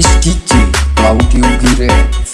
Skitty, how do you get it?